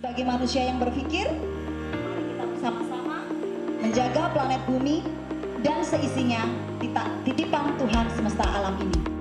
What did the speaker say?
Bagi manusia yang berpikir, mari kita bersama-sama menjaga planet bumi dan seisinya titipan Tuhan semesta alam ini.